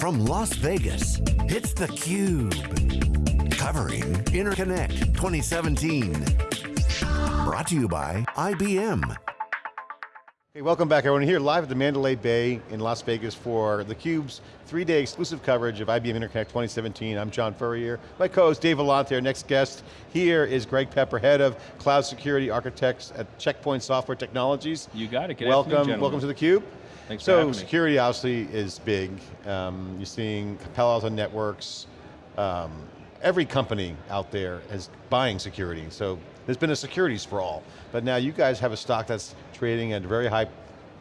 From Las Vegas, it's theCUBE. Covering Interconnect 2017. Brought to you by IBM. Hey, welcome back everyone. Here live at the Mandalay Bay in Las Vegas for theCUBE's three-day exclusive coverage of IBM Interconnect 2017. I'm John Furrier. My co-host Dave Vellante, our next guest here is Greg Pepper, Head of Cloud Security Architects at Checkpoint Software Technologies. You got it, Good Welcome, welcome to theCUBE. Thanks so security obviously is big. Um, you're seeing Palo Alto Networks, um, every company out there is buying security. So there's been a security sprawl, but now you guys have a stock that's trading at a very high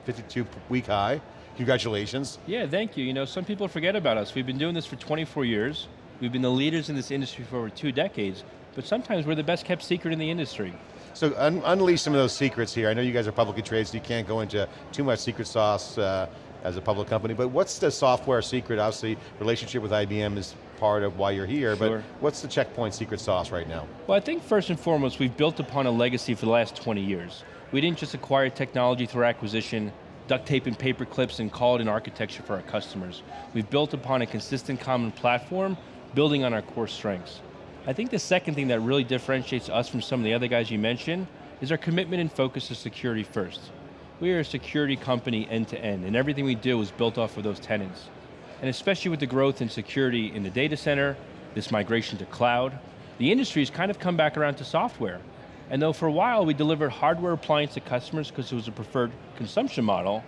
52 week high. Congratulations. Yeah, thank you. You know, some people forget about us. We've been doing this for 24 years. We've been the leaders in this industry for over two decades, but sometimes we're the best kept secret in the industry. So un unleash some of those secrets here. I know you guys are publicly traded, so you can't go into too much secret sauce uh, as a public company, but what's the software secret? Obviously, relationship with IBM is part of why you're here, sure. but what's the checkpoint secret sauce right now? Well, I think first and foremost, we've built upon a legacy for the last 20 years. We didn't just acquire technology through acquisition, duct tape and paper clips and call it an architecture for our customers. We've built upon a consistent common platform, building on our core strengths. I think the second thing that really differentiates us from some of the other guys you mentioned is our commitment and focus to security first. We are a security company end to end, and everything we do is built off of those tenants. And especially with the growth in security in the data center, this migration to cloud, the industry's kind of come back around to software. And though for a while we delivered hardware appliance to customers because it was a preferred consumption model,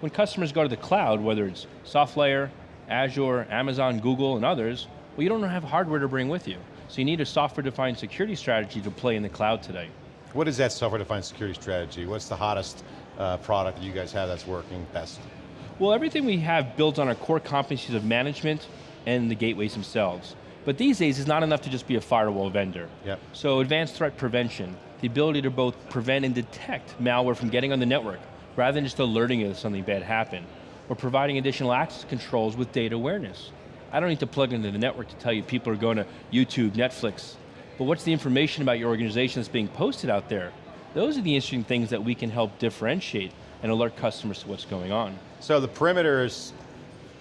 when customers go to the cloud, whether it's SoftLayer, Azure, Amazon, Google, and others, well you don't have hardware to bring with you. So you need a software-defined security strategy to play in the cloud today. What is that software-defined security strategy? What's the hottest uh, product that you guys have that's working best? Well, everything we have builds on our core competencies of management and the gateways themselves. But these days, it's not enough to just be a firewall vendor. Yep. So advanced threat prevention, the ability to both prevent and detect malware from getting on the network, rather than just alerting it if something bad happened, or providing additional access controls with data awareness. I don't need to plug into the network to tell you people are going to YouTube, Netflix, but what's the information about your organization that's being posted out there? Those are the interesting things that we can help differentiate and alert customers to what's going on. So the perimeters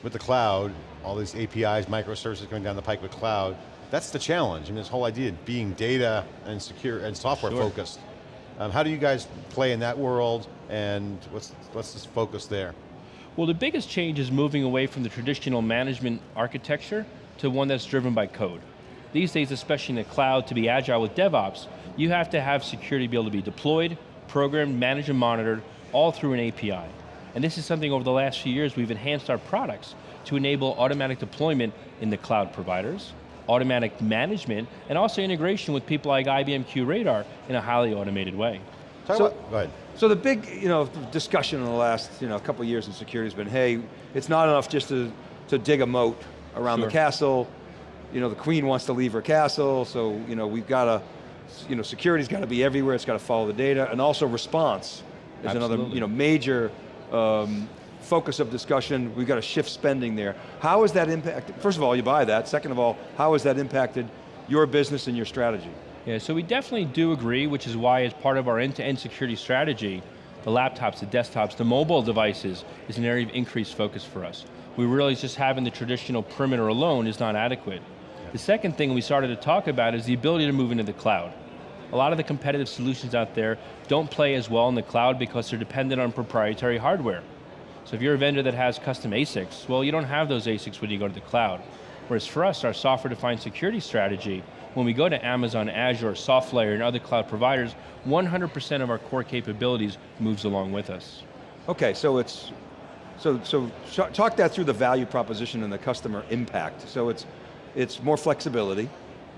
with the cloud, all these APIs, microservices going down the pike with cloud, that's the challenge. I mean, this whole idea of being data and secure and software sure. focused. Um, how do you guys play in that world and what's, what's this focus there? Well, the biggest change is moving away from the traditional management architecture to one that's driven by code. These days, especially in the cloud, to be agile with DevOps, you have to have security be able to be deployed, programmed, managed, and monitored, all through an API. And this is something over the last few years we've enhanced our products to enable automatic deployment in the cloud providers, automatic management, and also integration with people like IBM QRadar in a highly automated way. Talk so, about, go ahead. So the big you know, discussion in the last you know, couple years in security has been, hey, it's not enough just to, to dig a moat around sure. the castle, you know, the queen wants to leave her castle, so you know, we've got to, you know, security's got to be everywhere, it's got to follow the data, and also response is Absolutely. another you know, major um, focus of discussion. We've got to shift spending there. How has that impacted, first of all, you buy that. Second of all, how has that impacted your business and your strategy? Yeah, so we definitely do agree, which is why as part of our end-to-end -end security strategy, the laptops, the desktops, the mobile devices is an area of increased focus for us. We realize just having the traditional perimeter alone is not adequate. The second thing we started to talk about is the ability to move into the cloud. A lot of the competitive solutions out there don't play as well in the cloud because they're dependent on proprietary hardware. So if you're a vendor that has custom ASICs, well you don't have those ASICs when you go to the cloud. Whereas for us, our software-defined security strategy, when we go to Amazon, Azure, SoftLayer, and other cloud providers, 100% of our core capabilities moves along with us. Okay, so it's, so, so talk that through the value proposition and the customer impact. So it's, it's more flexibility.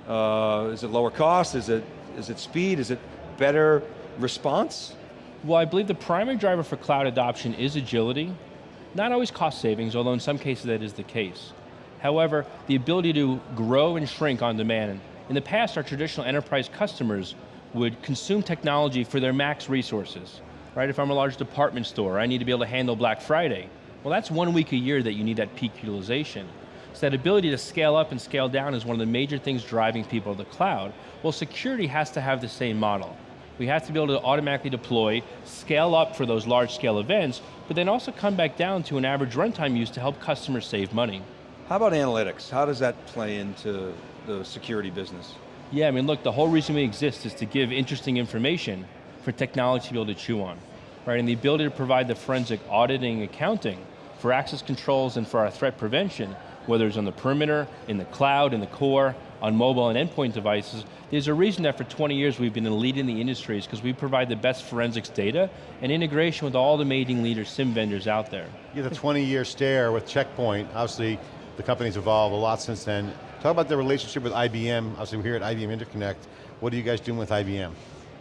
Uh, is it lower cost? Is it, is it speed? Is it better response? Well, I believe the primary driver for cloud adoption is agility. Not always cost savings, although in some cases that is the case. However, the ability to grow and shrink on demand. In the past, our traditional enterprise customers would consume technology for their max resources. Right, if I'm a large department store, I need to be able to handle Black Friday. Well, that's one week a year that you need that peak utilization. So that ability to scale up and scale down is one of the major things driving people to the cloud. Well, security has to have the same model. We have to be able to automatically deploy, scale up for those large scale events, but then also come back down to an average runtime use to help customers save money. How about analytics? How does that play into the security business? Yeah, I mean, look, the whole reason we exist is to give interesting information for technology to be able to chew on, right? And the ability to provide the forensic auditing accounting for access controls and for our threat prevention, whether it's on the perimeter, in the cloud, in the core, on mobile and endpoint devices, there's a reason that for 20 years we've been a lead in the industry is because we provide the best forensics data and integration with all the major leader SIM vendors out there. You have a 20 year stare with Checkpoint, obviously the company's evolved a lot since then. Talk about the relationship with IBM, obviously we're here at IBM Interconnect. What are you guys doing with IBM?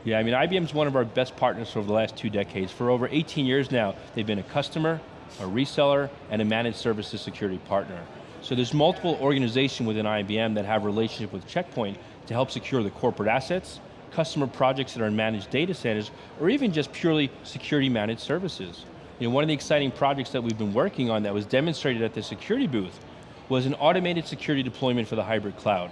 Yeah, I mean IBM's one of our best partners over the last two decades. For over 18 years now, they've been a customer, a reseller, and a managed services security partner. So there's multiple organizations within IBM that have relationship with Checkpoint to help secure the corporate assets, customer projects that are in managed data centers, or even just purely security managed services. You know, one of the exciting projects that we've been working on that was demonstrated at the security booth was an automated security deployment for the hybrid cloud,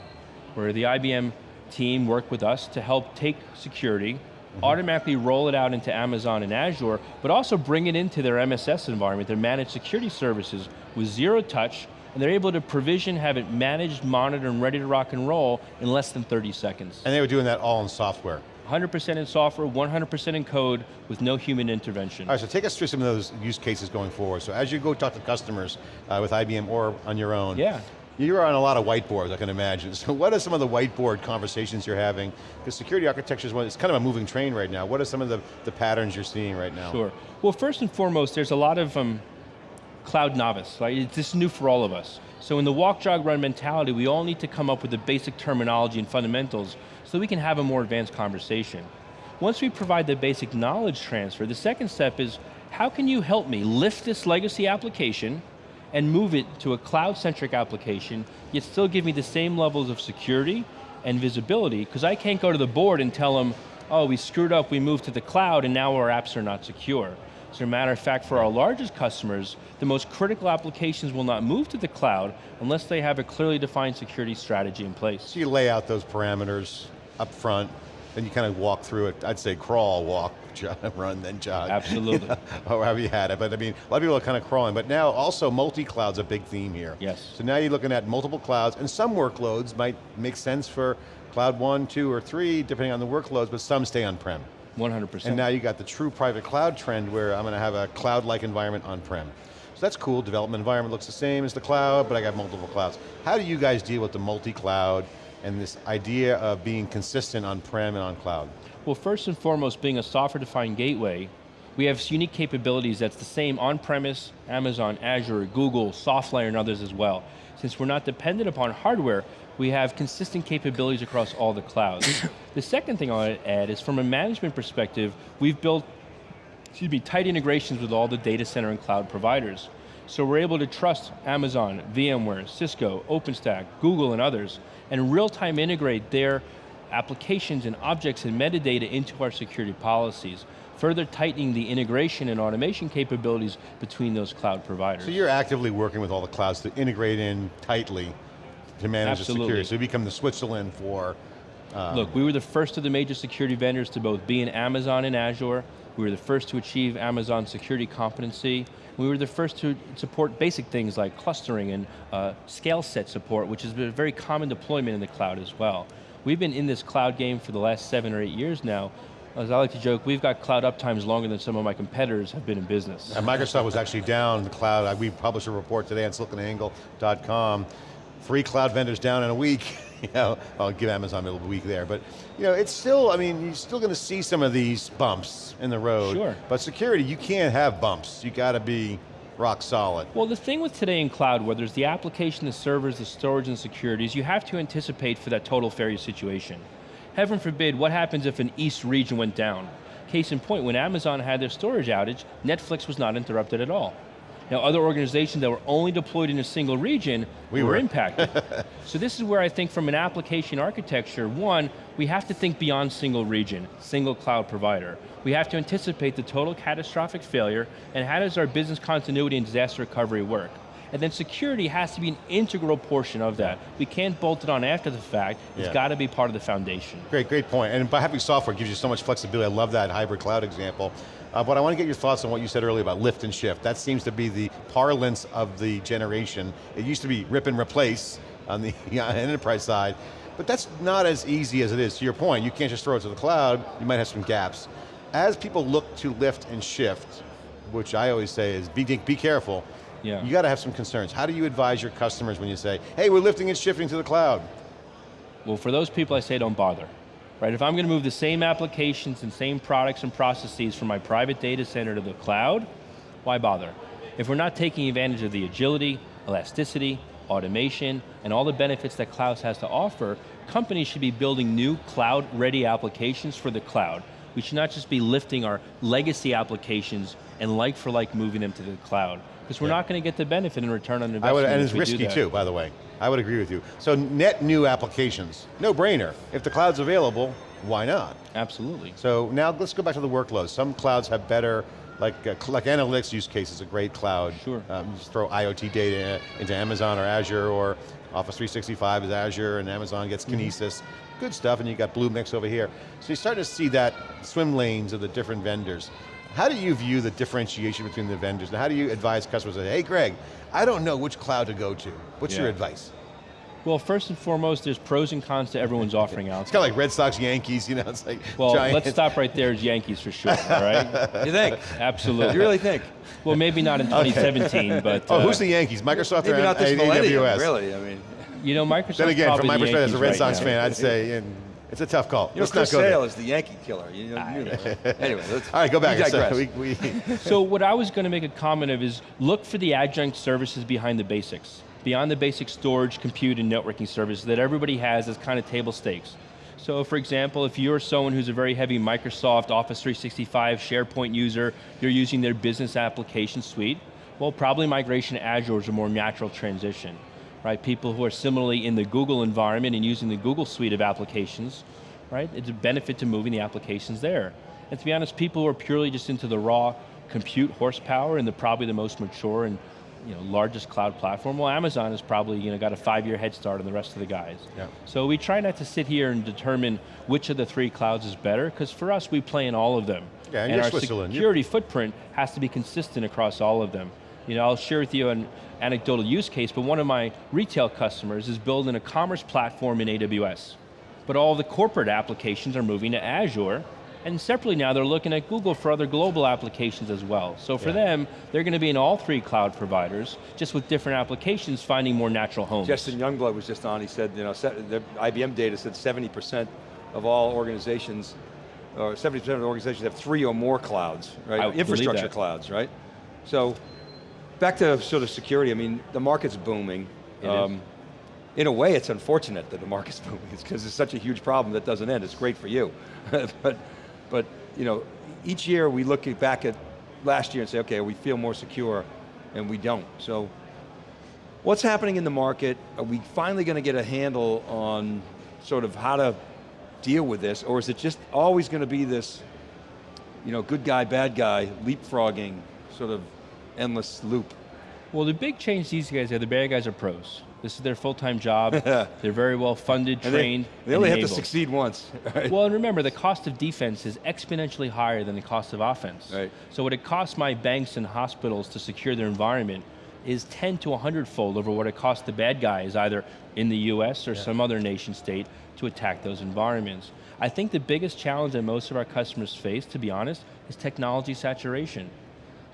where the IBM team worked with us to help take security, mm -hmm. automatically roll it out into Amazon and Azure, but also bring it into their MSS environment, their managed security services, with zero touch, and they're able to provision, have it managed, monitored, and ready to rock and roll in less than 30 seconds. And they were doing that all in software? 100% in software, 100% in code, with no human intervention. All right, so take us through some of those use cases going forward. So as you go talk to customers uh, with IBM or on your own, yeah. You're on a lot of whiteboards, I can imagine. So what are some of the whiteboard conversations you're having? Because security architecture is one, it's kind of a moving train right now. What are some of the, the patterns you're seeing right now? Sure. Well, first and foremost, there's a lot of um, cloud novice, right? It's this new for all of us. So in the walk, jog, run mentality, we all need to come up with the basic terminology and fundamentals so we can have a more advanced conversation. Once we provide the basic knowledge transfer, the second step is, how can you help me lift this legacy application and move it to a cloud-centric application, yet still give me the same levels of security and visibility, because I can't go to the board and tell them, oh, we screwed up, we moved to the cloud, and now our apps are not secure. As a matter of fact, for our largest customers, the most critical applications will not move to the cloud unless they have a clearly defined security strategy in place. So you lay out those parameters up front, and you kind of walk through it, I'd say crawl, walk, jog, run, then jog. Absolutely. You know, or however you had it, but I mean, a lot of people are kind of crawling, but now also multi-cloud's a big theme here. Yes. So now you're looking at multiple clouds, and some workloads might make sense for cloud one, two, or three, depending on the workloads, but some stay on-prem. 100%. And now you got the true private cloud trend where I'm going to have a cloud-like environment on-prem. So that's cool, development environment looks the same as the cloud, but I got multiple clouds. How do you guys deal with the multi-cloud and this idea of being consistent on-prem and on cloud? Well, first and foremost, being a software-defined gateway, we have unique capabilities that's the same on-premise, Amazon, Azure, Google, SoftLayer, and others as well. Since we're not dependent upon hardware, we have consistent capabilities across all the clouds. the second thing I'll add is from a management perspective, we've built excuse me, tight integrations with all the data center and cloud providers. So we're able to trust Amazon, VMware, Cisco, OpenStack, Google, and others, and real-time integrate their applications and objects and metadata into our security policies, further tightening the integration and automation capabilities between those cloud providers. So you're actively working with all the clouds to integrate in tightly to manage Absolutely. the security. So you become the Switzerland for... Um, Look, we were the first of the major security vendors to both be in Amazon and Azure. We were the first to achieve Amazon security competency. We were the first to support basic things like clustering and uh, scale set support, which has been a very common deployment in the cloud as well. We've been in this cloud game for the last seven or eight years now, as I like to joke, we've got cloud uptimes longer than some of my competitors have been in business. And Microsoft was actually down in the cloud. We published a report today on siliconangle.com three cloud vendors down in a week. you know, I'll give Amazon a little week there, but you know, it's still, I mean, you're still going to see some of these bumps in the road. Sure. But security, you can't have bumps. You got to be rock solid. Well, the thing with today in cloud, whether it's the application, the servers, the storage, and security, is you have to anticipate for that total failure situation. Heaven forbid, what happens if an east region went down? Case in point, when Amazon had their storage outage, Netflix was not interrupted at all. Now other organizations that were only deployed in a single region we were, were. impacted. so this is where I think from an application architecture, one, we have to think beyond single region, single cloud provider. We have to anticipate the total catastrophic failure and how does our business continuity and disaster recovery work? And then security has to be an integral portion of that. We can't bolt it on after the fact. It's Yeah. got to be part of the foundation. Great, great point. And by having software gives you so much flexibility. I love that hybrid cloud example. Uh, but I want to get your thoughts on what you said earlier about lift and shift. That seems to be the parlance of the generation. It used to be rip and replace on the enterprise side, but that's not as easy as it is. To your point, you can't just throw it to the cloud, you might have some gaps. As people look to lift and shift, which I always say is be, be careful, Yeah. you got to have some concerns. How do you advise your customers when you say, hey, we're lifting and shifting to the cloud? Well, for those people, I say don't bother. Right, if I'm going to move the same applications and same products and processes from my private data center to the cloud, why bother? If we're not taking advantage of the agility, elasticity, automation, and all the benefits that clouds has to offer, companies should be building new cloud-ready applications for the cloud. We should not just be lifting our legacy applications and like for like moving them to the cloud. Because we're Yeah. not going to get the benefit in return on investment I would, and it's risky too, by the way. I would agree with you. So net new applications, no brainer. If the cloud's available, why not? Absolutely. So now let's go back to the workloads. Some clouds have better, like, uh, like analytics use case is a great cloud. Sure. Um, just throw IoT data into Amazon or Azure or Office 365 is Azure and Amazon gets Mm-hmm. Kinesis. Good stuff, and you got Bluemix over here. So you're starting to see that swim lanes of the different vendors. How do you view the differentiation between the vendors? And how do you advise customers that, hey Greg, I don't know which cloud to go to. What's your advice? Well, first and foremost, there's pros and cons to everyone's offering out. It's kind of like Red Sox, Yankees, you know, it's like Well, giant. let's stop right there as Yankees for sure, all right? You think? Absolutely. You really think? Well, maybe not in 2017, but Oh, uh, who's the Yankees? Microsoft Maybe or not this A- millennium, AWS? really, I mean. You know, Microsoft. Then again, from my perspective as a Red Sox fan, I'd say and it's a tough call. You know, let's Chris not go. Sale is the Yankee killer. You know, you knew that. Anyway, let's. All right, go back. We So we- we- So what I was going to make a comment of is look for the adjunct services behind the basics, beyond the basic storage, compute, and networking services that everybody has as kind of table stakes. So for example, if you're someone who's a very heavy Microsoft Office 365 SharePoint user, you're using their business application suite, well probably migration to Azure is a more natural transition. Right? People who are similarly in the Google environment and using the Google suite of applications, right? It's a benefit to moving the applications there. And to be honest, people who are purely just into the raw compute horsepower and the probably the most mature and you know, largest cloud platform, well Amazon has probably you know, got a five year head start on the rest of the guys. Yeah. So we try not to sit here and determine which of the three clouds is better, because for us we play in all of them. Yeah, and and you're our Switzerland. You're- security footprint has to be consistent across all of them. You know, I'll share with you an anecdotal use case, but one of my retail customers is building a commerce platform in AWS. But all the corporate applications are moving to Azure, and separately now they're looking at Google for other global applications as well. So for Yeah. them, they're going to be in all three cloud providers, just with different applications finding more natural homes. Justin Youngblood was just on, he said, you know, the IBM data said 70% of all organizations, or 70% of the organizations have three or more clouds, right? Infrastructure clouds, right? So, back to sort of security, I mean, the market's booming. Um. In a way, it's unfortunate that the market's booming. Because it's such a huge problem that doesn't end. It's great for you. but, but, you know, each year we look back at last year and say, okay, we feel more secure, and we don't. So, What's happening in the market? Are we finally going to get a handle on sort of how to deal with this, or is it just always going to be this, you know, good guy, bad guy, leapfrogging, sort of endless loop? Well, the big change these guys are the bad guys are pros. This is their full-time job. They're very well funded, And they- trained, They, only and have to succeed once. Right? Well, and remember, the cost of defense is exponentially higher than the cost of offense. Right. So what it costs my banks and hospitals to secure their environment is 10 to 100 fold over what it costs the bad guys, either in the US or some other nation state, to attack those environments. I think the biggest challenge that most of our customers face, to be honest, is technology saturation.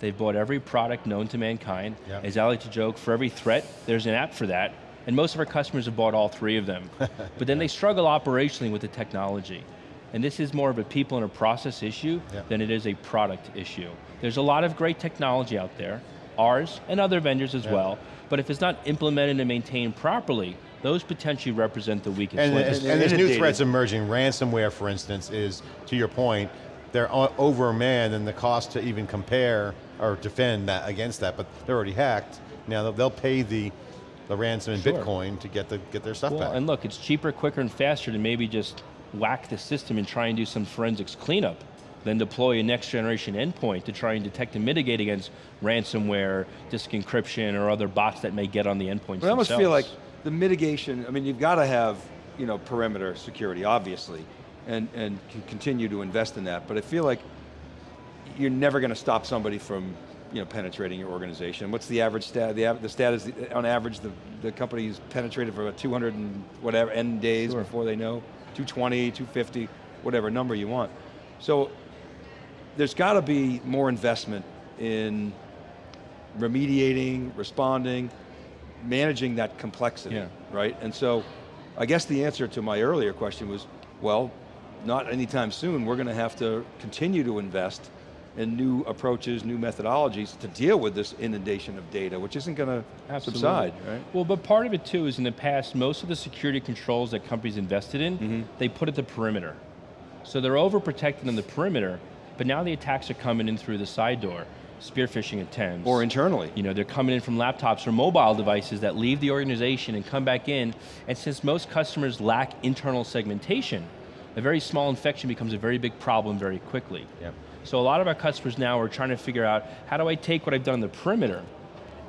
They've bought every product known to mankind. Yeah. As I like to joke, for every threat, there's an app for that. And most of our customers have bought all three of them. but then they struggle operationally with the technology. And this is more of a people and a process issue Yeah. than it is a product issue. There's a lot of great technology out there, ours and other vendors as Yeah. well, but if it's not implemented and maintained properly, those potentially represent the weakest And, links. and, and there's new threats emerging. Ransomware, for instance, is, to your point, they're o- overmanned and the cost to even compare or defend that against that, but they're already hacked. Now they'll, they'll pay the, the ransom in Sure. Bitcoin to get, the, get their stuff Well, back. and look, it's cheaper, quicker, and faster to maybe just whack the system and try and do some forensics cleanup then deploy a next generation endpoint to try and detect and mitigate against ransomware, disk encryption, or other bots that may get on the endpoints But I almost themselves. feel like the mitigation, I mean, you've got to have, you know, perimeter security, obviously, and, and continue to invest in that, but I feel like you're never going to stop somebody from, you know, penetrating your organization. What's the average stat? The, av- the stat is, on average, the, the company's penetrated for about 200 and whatever, end days Sure. before they know, 220, 250, whatever number you want. So, there's got to be more investment in remediating, responding, managing that complexity, Yeah. right? And so, I guess the answer to my earlier question was, well, not anytime soon, we're going to have to continue to invest in new approaches, new methodologies to deal with this inundation of data, which isn't going to subside, right? Well, but part of it too is in the past, most of the security controls that companies invested in, Mm-hmm. they put at the perimeter. So they're overprotected on the perimeter, but now the attacks are coming in through the side door, spear phishing attempts. Or internally. You know, they're coming in from laptops or mobile devices that leave the organization and come back in, and since most customers lack internal segmentation, a very small infection becomes a very big problem very quickly. Yep. So a lot of our customers now are trying to figure out, how do I take what I've done on the perimeter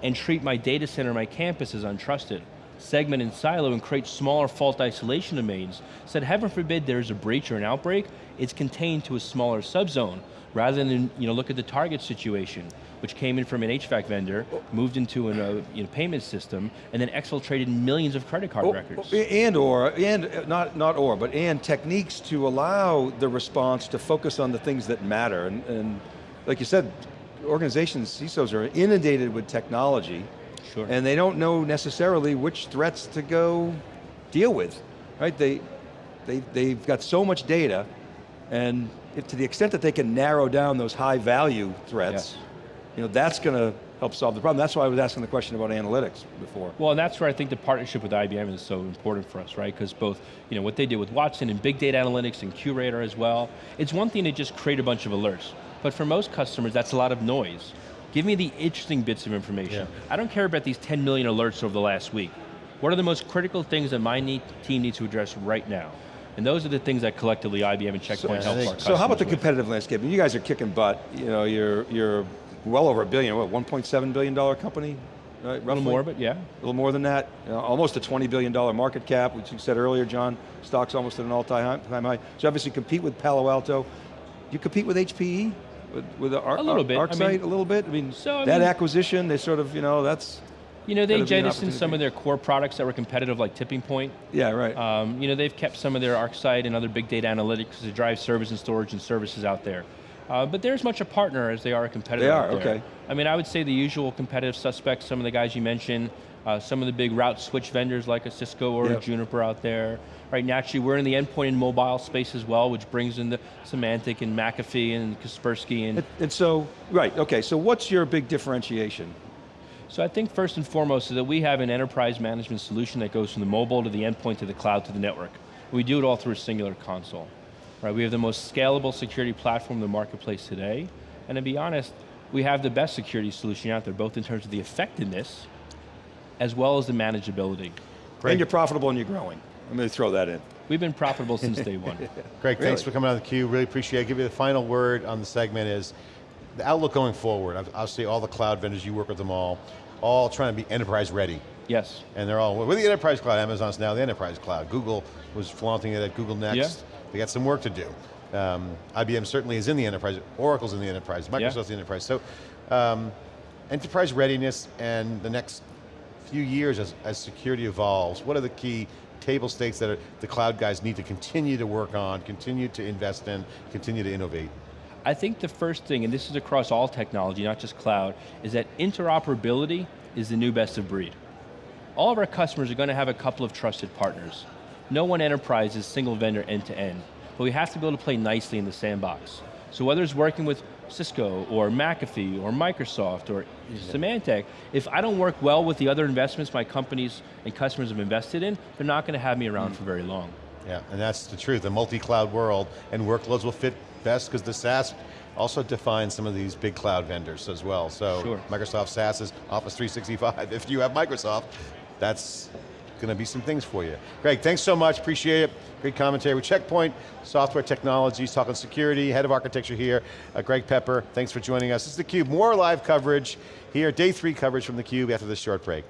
and treat my data center, my campus as untrusted, segment and silo and create smaller fault isolation domains, that heaven forbid there's a breach or an outbreak, it's contained to a smaller subzone, rather than you know, look at the target situation, which came in from an HVAC vendor, moved into a uh, you know, payment system, and then exfiltrated millions of credit card Oh, records. And or, and uh, not, not or, but and techniques to allow the response to focus on the things that matter. And, and like you said, organizations, CISOs are inundated with technology, Sure. and they don't know necessarily which threats to go deal with, right? They, they, they've got so much data, and if, to the extent that they can narrow down those high value threats, Yes. you know, that's going to help solve the problem. That's why I was asking the question about analytics before. Well, and that's where I think the partnership with IBM is so important for us, right? Because both, you know, what they did with Watson and big data analytics and QRadar as well, it's one thing to just create a bunch of alerts, but for most customers, that's a lot of noise. Give me the interesting bits of information. I don't care about these 10 million alerts over the last week. What are the most critical things that my need, team needs to address right now? And those are the things that collectively IBM and Checkpoint help our customers So how about the with. competitive landscape? You guys are kicking butt. You know, you're you're well over a billion. What, 1.7 billion dollar company, right? A little more, but yeah. A little more than that. You know, almost a 20 billion dollar market cap, which you said earlier, John. Stock's almost at an all-time high. time high. So obviously compete with Palo Alto. You compete with HPE, with, with the Ar- A little bit. I mean- a little bit. I mean, So, I that mean- acquisition, they sort of, you know, that's You know, they jettisoned some of their core products that were competitive, like Tipping Point. yeah, right. Um, you know, they've kept some of their ArcSight and other big data analytics to drive service and storage and services out there. Uh, but they're as much a partner as they are a competitor. They are, okay. I mean, I would say the usual competitive suspects, some of the guys you mentioned, uh, some of the big route switch vendors like a Cisco or Yep. a Juniper out there. Right, naturally, we're in the endpoint and mobile space as well, which brings in the Symantec and McAfee and Kaspersky and and, and so, right, okay, so what's your big differentiation? So I think first and foremost is that we have an enterprise management solution that goes from the mobile to the endpoint to the cloud to the network. We do it all through a singular console. Right, we have the most scalable security platform in the marketplace today, and to be honest, we have the best security solution out there, both in terms of the effectiveness, as well as the manageability. Great. And you're profitable and you're growing. I'm going to throw that in. We've been profitable since day one. Greg, thanks for coming on the cube. Really appreciate it. Give you the final word on the segment is the outlook going forward. Obviously, all the cloud vendors, you work with them all, all trying to be enterprise ready. Yes. And they're all, with the enterprise cloud, Amazon's now the enterprise cloud. Google was flaunting it at Google Next. Yeah. They got some work to do. Um, IBM certainly is in the enterprise, Oracle's in the enterprise, Microsoft's in the enterprise. So um, enterprise readiness and the next few years as, as security evolves, what are the key table stakes that are, the cloud guys need to continue to work on, continue to invest in, continue to innovate? I think the first thing, and this is across all technology, not just cloud, is that interoperability is the new best of breed. All of our customers are going to have a couple of trusted partners. No one enterprise is single vendor end to end, but we have to be able to play nicely in the sandbox. So whether it's working with Cisco or McAfee or Microsoft or Symantec, if I don't work well with the other investments my companies and customers have invested in, they're not going to have me around for very long. Yeah, and that's the truth, the multi-cloud world, and workloads will fit best because the SaaS also defines some of these big cloud vendors as well. So Sure. Microsoft SaaS is Office 365. If you have Microsoft, that's going to be some things for you. Greg, thanks so much, appreciate it. Great commentary with Checkpoint, Software Technologies, talking security, head of architecture here. Uh, Greg Pepper, thanks for joining us. This is theCUBE, more live coverage here, day three coverage from theCUBE after this short break.